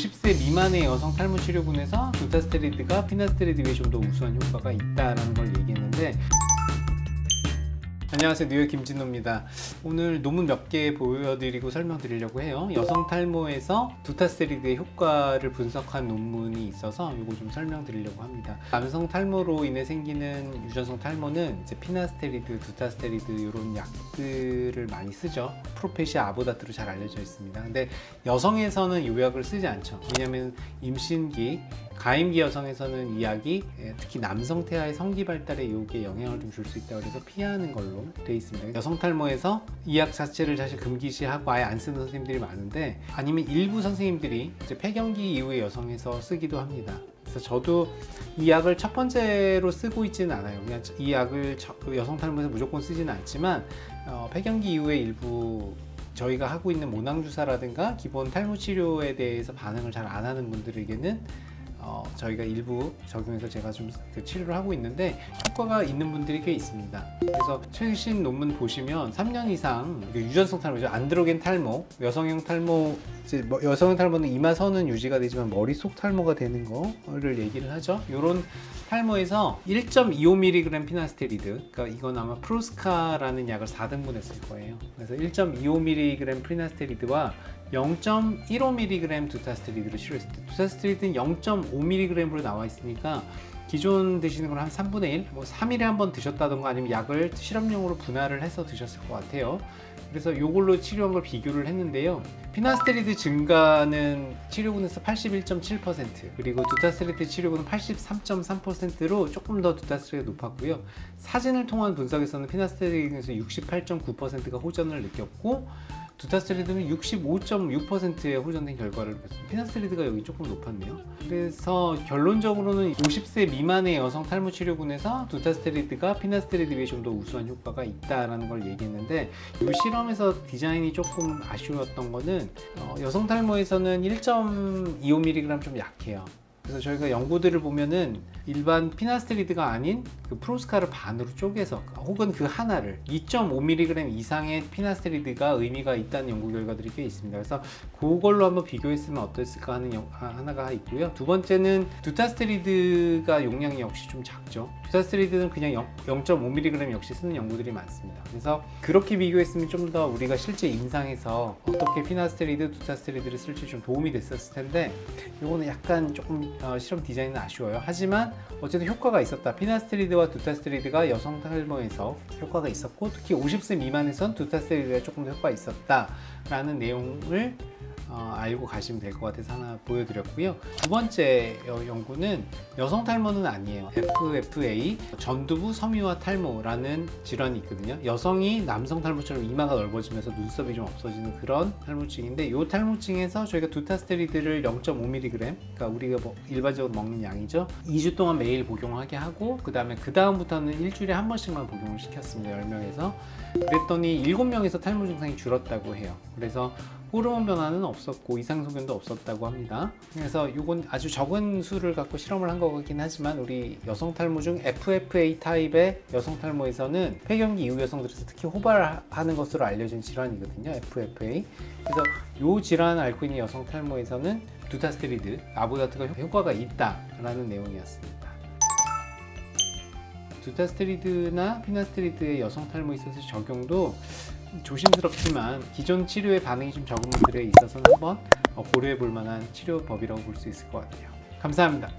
50세 미만의 여성 탈모 치료군에서 두타스테리드가 피나스테리드 비해 좀더 우수한 효과가 있다는 걸 얘기했는데 안녕하세요. 뉴헤어 김진오입니다. 오늘 논문 몇 개 보여드리고 설명드리려고 해요. 여성 탈모에서 두타스테리드의 효과를 분석한 논문이 있어서 이거 좀 설명드리려고 합니다. 남성 탈모로 인해 생기는 유전성 탈모는 이제 피나스테리드, 두타스테리드 이런 약들을 많이 쓰죠. 프로페시아 아보다트로 잘 알려져 있습니다. 근데 여성에서는 이 약을 쓰지 않죠. 왜냐하면 임신기 가임기 여성에서는 이 약이 예, 특히 남성 태아의 성기 발달에 이게 영향을 좀 줄 수 있다고 해서 피하는 걸로 돼 있습니다. 여성 탈모에서 이약 자체를 사실 금기시하고 아예 안 쓰는 선생님들이 많은데 아니면 일부 선생님들이 이제 폐경기 이후에 여성에서 쓰기도 합니다. 그래서 저도 이 약을 첫 번째로 쓰고 있지는 않아요. 그냥 이 약을 그 여성 탈모에서 무조건 쓰지는 않지만 어, 폐경기 이후에 일부 저희가 하고 있는 모낭 주사라든가 기본 탈모 치료에 대해서 반응을 잘 안 하는 분들에게는 어, 저희가 일부 적용해서 제가 좀 그 치료를 하고 있는데 효과가 있는 분들이 꽤 있습니다. 그래서 최신 논문 보시면 3년 이상 유전성 탈모죠. 안드로겐 탈모, 여성형 탈모, 뭐 여성형 탈모는 이마 선은 유지가 되지만 머릿속 탈모가 되는 거를 얘기를 하죠. 이런 탈모에서 1.25mg 피나스테리드, 그러니까 이건 아마 프로스카라는 약을 4등분 했을 거예요. 그래서 1.25mg 피나스테리드와 0.15mg 두타스테리드를 치료했을 때 두타스테리드는 0.5mg으로 나와 있으니까 기존 드시는 걸 한 3분의 1, 뭐 3일에 한 번 드셨다던가 아니면 약을 실험용으로 분할을 해서 드셨을 것 같아요. 그래서 이걸로 치료한 걸 비교를 했는데요. 피나스테리드 증가는 치료군에서 81.7% 그리고 두타스테리드 치료군은 83.3%로 조금 더 두타스테리드가 높았고요. 사진을 통한 분석에서는 피나스테리드에서 68.9%가 호전을 느꼈고 두타스테리드는 65.6%의 호전된 결과를 보였습니다. 피나스테리드가 여기 조금 높았네요. 그래서 결론적으로는 50세 미만의 여성 탈모 치료군에서 두타스테리드가 피나스테리드 비해 좀 더 우수한 효과가 있다는 걸 얘기했는데 이 실험에서 디자인이 조금 아쉬웠던 거는 어, 여성 탈모에서는 1.25mg 좀 약해요. 그래서 저희가 연구들을 보면은 일반 피나스테리드가 아닌 그 프로스카를 반으로 쪼개서 혹은 그 하나를 2.5mg 이상의 피나스테리드가 의미가 있다는 연구 결과들이 꽤 있습니다. 그래서 그걸로 한번 비교했으면 어땠을까 하는 영, 하나가 있고요. 두 번째는 두타스테리드가 용량이 역시 좀 작죠. 두타스테리드는 그냥 0.5mg 역시 쓰는 연구들이 많습니다. 그래서 그렇게 비교했으면 좀 더 우리가 실제 임상에서 어떻게 피나스테리드, 두타스테리드를 쓸지 좀 도움이 됐었을 텐데 이거는 약간 조금 어, 실험 디자인은 아쉬워요. 하지만 어쨌든 효과가 있었다. 피나스테리드와 두타스테리드가 여성 탈모에서 효과가 있었고 특히 50세 미만에선 두타스테리드가 조금 더 효과가 있었다 라는 내용을 어, 알고 가시면 될 것 같아서 하나 보여드렸고요. 두 번째 연구는 여성 탈모는 아니에요. FFA 전두부 섬유화 탈모라는 질환이 있거든요. 여성이 남성 탈모처럼 이마가 넓어지면서 눈썹이 좀 없어지는 그런 탈모증인데 이 탈모증에서 저희가 두타스테리드를 0.5mg 그러니까 우리가 뭐 일반적으로 먹는 양이죠. 2주 동안 매일 복용하게 하고 그 다음에 그 다음부터는 일주일에 한 번씩만 복용을 시켰습니다 10명에서. 그랬더니 7명에서 탈모 증상이 줄었다고 해요. 그래서 호르몬 변화는 없었고 이상 소견도 없었다고 합니다. 그래서 이건 아주 적은 수를 갖고 실험을 한 거긴 하지만 우리 여성 탈모 중 FFA 타입의 여성 탈모에서는 폐경기 이후 여성들에서 특히 호발하는 것으로 알려진 질환이거든요. FFA. 그래서 이 질환을 앓고 있는 여성 탈모에서는 두타스테리드, 아보다트가 효과가 있다라는 내용이었습니다. 두타스테리드나 피나스테리드의 여성 탈모에 있어서 적용도 조심스럽지만 기존 치료에 반응이 좀 적은 분들에 있어서는 한번 고려해 볼 만한 치료법이라고 볼 수 있을 것 같아요. 감사합니다.